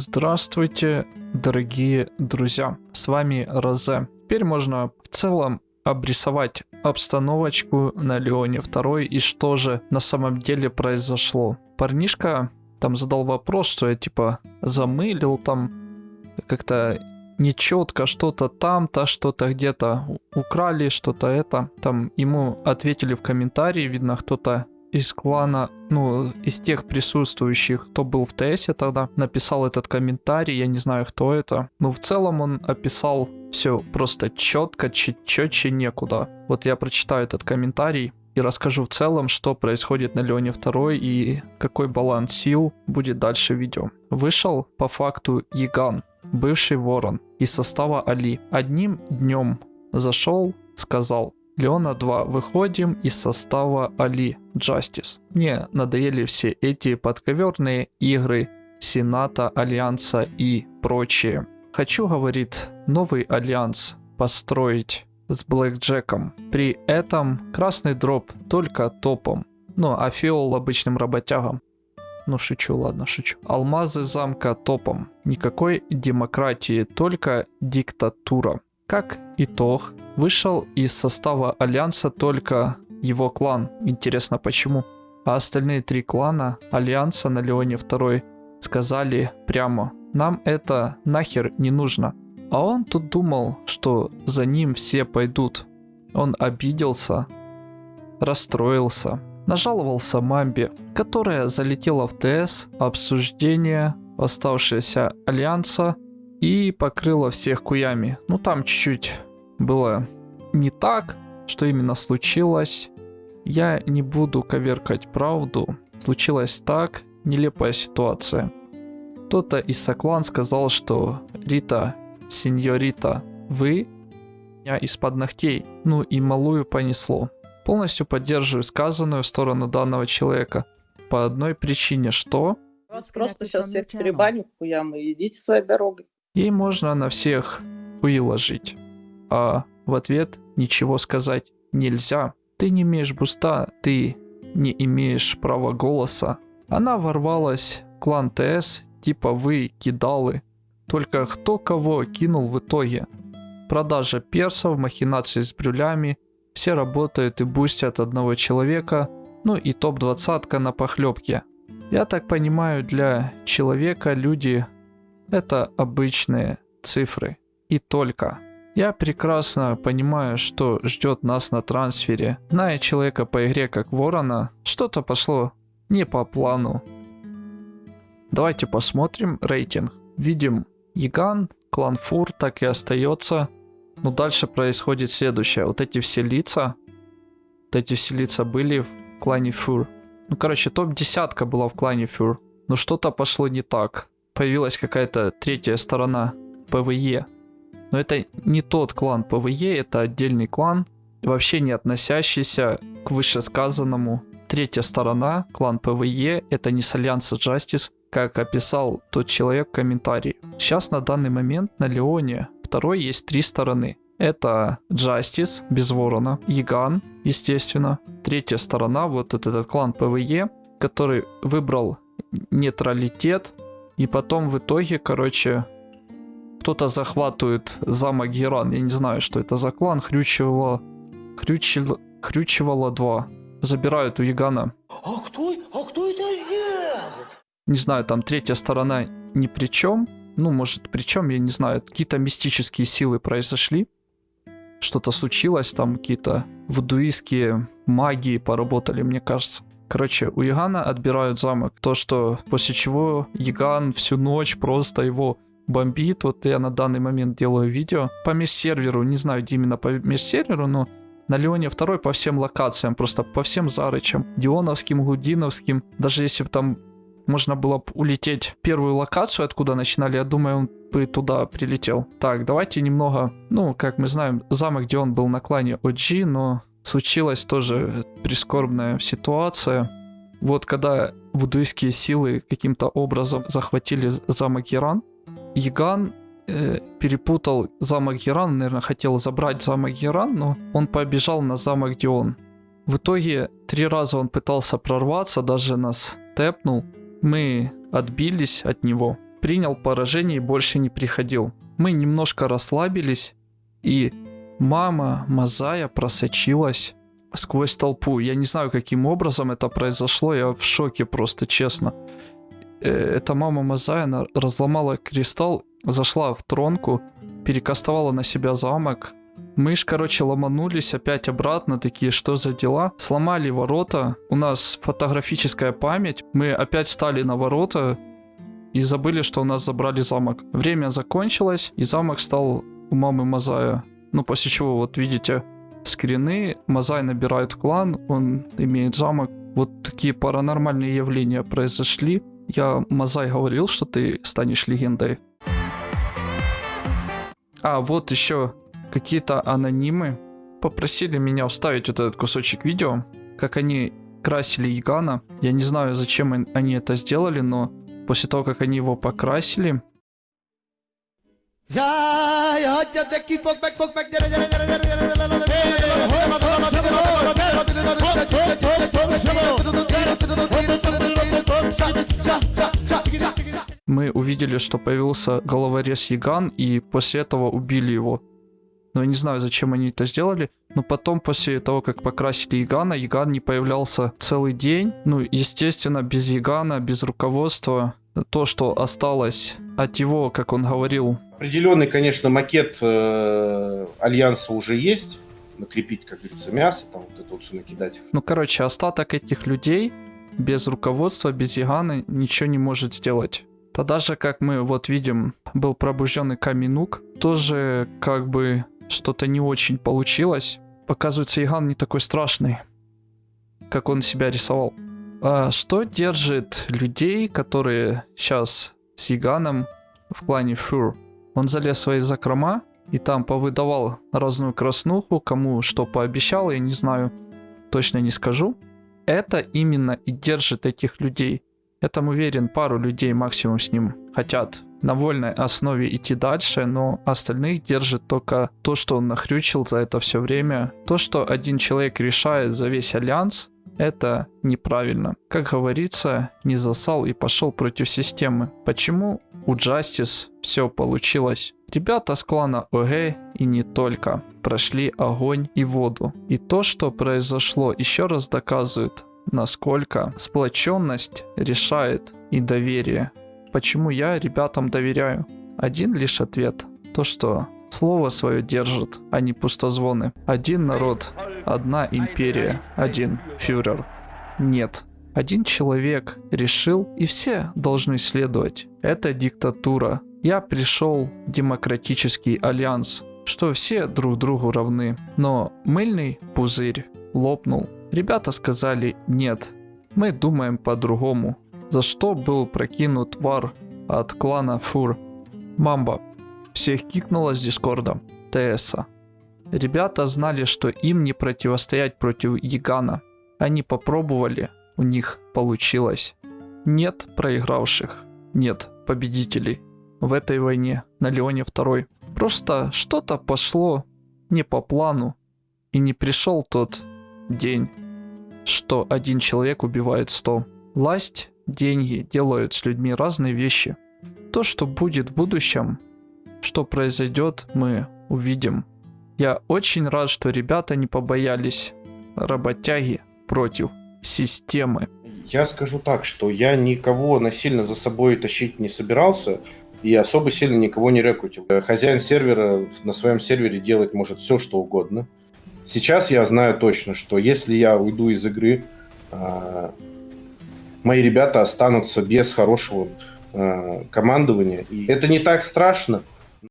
Здравствуйте, дорогие друзья, с вами Розе. Теперь можно в целом обрисовать обстановочку на Леоне 2 и что же на самом деле произошло. Парнишка там задал вопрос, что я типа замылил там как-то нечетко что-то там-то, что-то где-то украли, что-то это. Там ему ответили в комментарии, видно, кто-то из клана, ну, из тех присутствующих, кто был в ТСе тогда, написал этот комментарий, я не знаю, кто это. Но в целом он описал все просто четко, четче некуда. Вот я прочитаю этот комментарий и расскажу в целом, что происходит на Леоне 2 и какой баланс сил будет дальше в видео. Вышел по факту Яган, бывший ворон, из состава Али. Одним днем зашел, сказал, Леона 2. Выходим из состава Али Justice. Мне надоели все эти подковерные игры Сената, Альянса и прочее. Хочу, говорит, новый альянс построить с Блэк Джеком. При этом красный дроп только топом. Ну, а фиол обычным работягам. Ну, шучу, ладно, шучу. Алмазы замка топом. Никакой демократии, только диктатура. Как итог, вышел из состава Альянса только его клан. Интересно почему. А остальные три клана Альянса на Леоне 2 сказали прямо, нам это нахер не нужно. А он тут думал, что за ним все пойдут. Он обиделся, расстроился, нажаловался Мамбе, которая залетела в ТС, обсуждение оставшегося Альянса и покрыла всех куями. Ну там чуть-чуть было не так, что именно случилось. Я не буду коверкать правду. Случилось так, нелепая ситуация. Кто-то из Соклан сказал, что «Рита, сеньорита, вы меня из-под ногтей». Ну и малую понесло. Полностью поддерживаю сказанную в сторону данного человека. По одной причине, что... Вас просто сейчас всех перебаню хуям и идите своей дорогой. Ей можно на всех выложить, а в ответ ничего сказать нельзя. Ты не имеешь буста, ты не имеешь права голоса. Она ворвалась клан ТС, типа вы кидалы. Только кто кого кинул в итоге. Продажа персов, махинации с брюлями, все работают и бустят одного человека, ну и топ-20 на похлебке. Я так понимаю, для человека люди это обычные цифры. И только. Я прекрасно понимаю, что ждет нас на трансфере. Зная человека по игре как Ворона, что-то пошло не по плану. Давайте посмотрим рейтинг. Видим Яган, клан Фур так и остается. Но дальше происходит следующее. Вот эти все лица, вот эти все лица были в клане Фур. Ну, короче, топ-десятка была в клане Фур. Но что-то пошло не так появилась какая-то третья сторона ПВЕ. Но это не тот клан ПВЕ, это отдельный клан, вообще не относящийся к вышесказанному. Третья сторона, клан ПВЕ, это не с Альянса Justice, как описал тот человек в комментарии. Сейчас на данный момент на Леоне второй есть три стороны. Это Justice, без ворона, Яган, естественно. Третья сторона, вот этот клан ПВЕ, который выбрал нейтралитет, и потом в итоге, короче, кто-то захватывает замок Геран. Я не знаю, что это за клан. Хрючевало... Хрючевало... Хрючевало 2. Забирают у Ягана. А кто, а кто это сделал? Не знаю, там третья сторона ни при чем. Ну, может, при чем, я не знаю. Какие-то мистические силы произошли. Что-то случилось, там какие-то вудуистские магии поработали, мне кажется. Короче, у Ягана отбирают замок. То, что после чего Яган всю ночь просто его бомбит. Вот я на данный момент делаю видео по межсерверу. Не знаю, где именно по межсерверу, но на Леоне второй по всем локациям, просто по всем зарычам. Дионовским, Глудиновским. Даже если бы там можно было улететь первую локацию, откуда начинали, я думаю, он бы туда прилетел. Так, давайте немного, ну, как мы знаем, замок, где он был на клане OG, но случилась тоже прискорбная ситуация. Вот когда вудуистские силы каким-то образом захватили замок Иран, Яган э, перепутал замок Иран, наверное, хотел забрать замок Иран, но он побежал на замок Дион. В итоге три раза он пытался прорваться, даже нас тэпнул. Мы отбились от него. принял поражение и больше не приходил. Мы немножко расслабились, и мама Мазая просочилась сквозь толпу. Я не знаю, каким образом это произошло, я в шоке просто, честно. Э, эта мама Мазая она разломала кристалл, зашла в тронку, перекастовала на себя замок. Мы ж, короче, ломанулись опять обратно, такие, что за дела? Сломали ворота, у нас фотографическая память, мы опять стали на ворота и забыли, что у нас забрали замок. Время закончилось, и замок стал у мамы Мазая. Ну, после чего, вот видите, скрины, Мазай набирает клан, он имеет замок. Вот такие паранормальные явления произошли. Я Мазай говорил, что ты станешь легендой. А, вот еще какие-то анонимы попросили меня вставить вот этот кусочек видео, как они красили Ягана. Я не знаю, зачем они это сделали, но после того, как они его покрасили, Jaj, увидели, что появился головорез Яган, и после этого убили его. Но я не знаю, зачем они это сделали. Но потом, после того, как покрасили Ягана, Яган не появлялся целый день. Ну, естественно, без Ягана, без руководства. То, что осталось от его, как он говорил, Определенный, конечно, макет э, альянса уже есть. Накрепить, как говорится, мясо, там вот это вот все накидать. Ну, короче, остаток этих людей без руководства, без Яганы ничего не может сделать. Тогда же, как мы вот видим, был пробужденный Каминук, тоже как бы что-то не очень получилось. Показывается, Яган не такой страшный, как он себя рисовал. А что держит людей, которые сейчас с Яганом в клане Фур? Он залез в свои закрома и там повыдавал разную краснуху, кому что пообещал, я не знаю, точно не скажу. Это именно и держит этих людей. Я там уверен, пару людей максимум с ним хотят на вольной основе идти дальше, но остальных держит только то, что он нахрючил за это все время. То, что один человек решает за весь альянс, это неправильно. Как говорится, не засал и пошел против системы. Почему у Justice все получилось? Ребята с клана ОГ и не только прошли огонь и воду. И то, что произошло, еще раз доказывает, насколько сплоченность решает и доверие. Почему я ребятам доверяю? Один лишь ответ. То, что слово свое держит, а не пустозвоны. Один народ, одна империя, один фюрер. Нет. Один человек решил, и все должны следовать. Это диктатура. Я пришел в демократический альянс, что все друг другу равны. Но мыльный пузырь лопнул. Ребята сказали нет, мы думаем по-другому. За что был прокинут вар от клана Фур? Мамба. Всех кикнуло с дискорда. ТСа. Ребята знали, что им не противостоять против Ягана. Они попробовали, у них получилось. Нет проигравших, нет победителей в этой войне на Леоне 2. Просто что-то пошло не по плану, и не пришел тот день, что один человек убивает 100. Власть, деньги делают с людьми разные вещи. То, что будет в будущем, что произойдет, мы увидим. Я очень рад, что ребята не побоялись работяги против системы. Я скажу так, что я никого насильно за собой тащить не собирался и особо сильно никого не рекрутил. Хозяин сервера на своем сервере делать может все, что угодно. Сейчас я знаю точно, что если я уйду из игры, а, мои ребята останутся без хорошего а, командования. И это не так страшно,